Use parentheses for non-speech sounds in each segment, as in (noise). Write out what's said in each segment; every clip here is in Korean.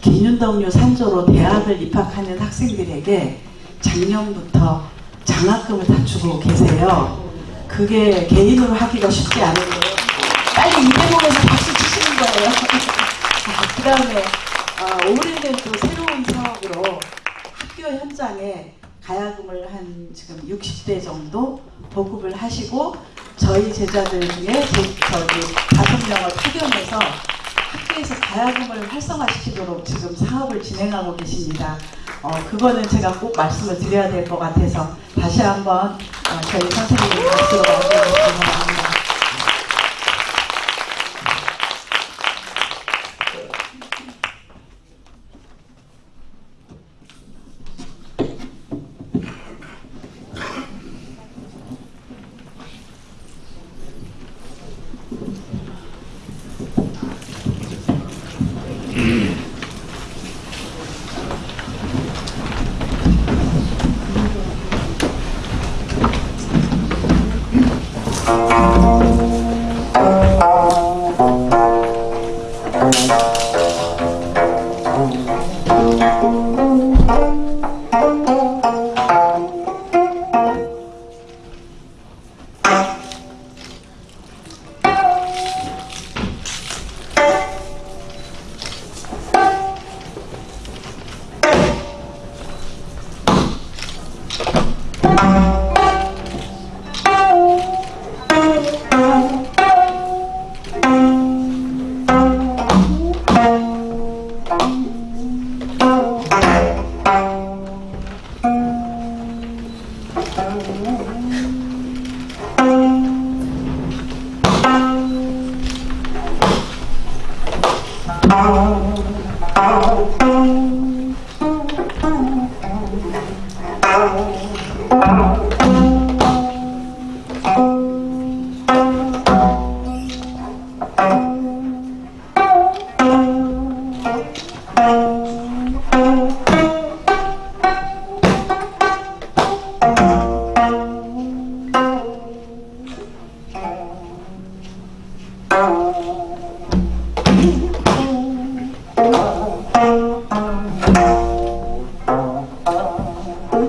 기윤덕류 산조로 대학을 입학하는 학생들에게 작년부터 장학금을 다 주고 계세요. 그게 개인으로 하기가 쉽지 않은데 빨리 이 대목에서 박수 치시는 거예요. (laughs) 그 다음에 어, 올해는 또 새로운 사업으로 학교 현장에 가야금을 한 지금 60대 정도 보급을 하시고 저희 제자들 중에 제, 저기 다섯 명을 파견해서 학교에서 가야금을 활성화시키도록 지금 사업을 진행하고 계십니다. 어, 그거는 제가 꼭 말씀을 드려야 될 것 같아서 다시 한번 어, 저희 선생님 박수로 바랍니다. 嗯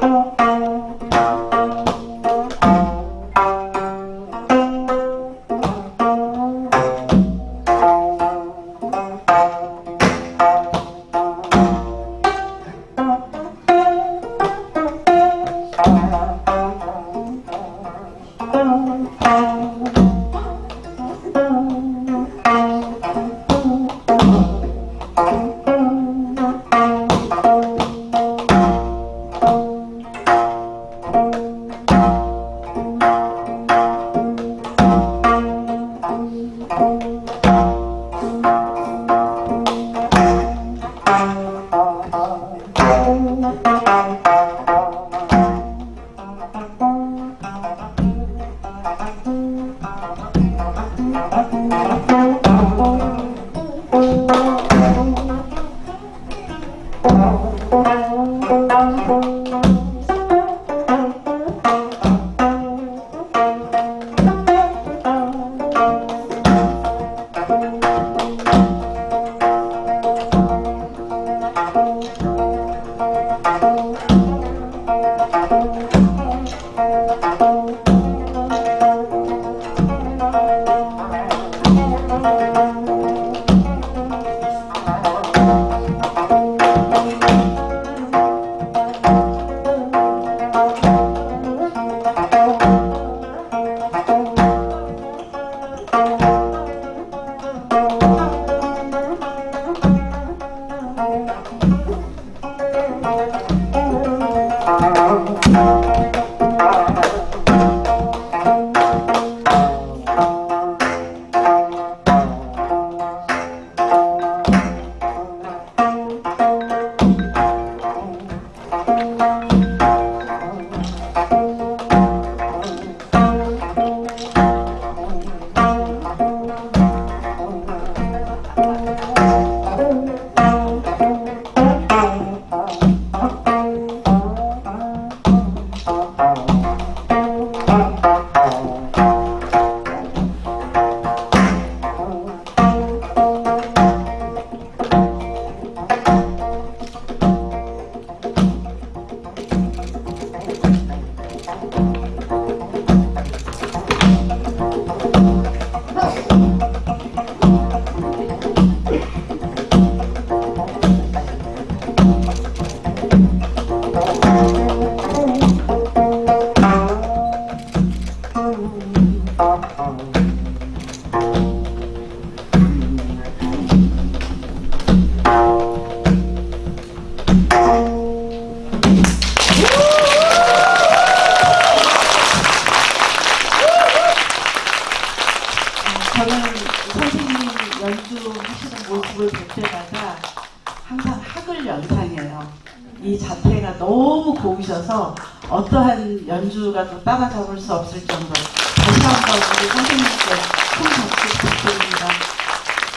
Oh. Thank you. 저는 선생님 연주하시는 모습을 볼 때마다 항상 학을 연상해요. 이 자태가 너무 고우셔서 어떠한 연주가 또 따라잡을 수 없을 정도로 우리 선생님께 큰 박수 부탁드립니다.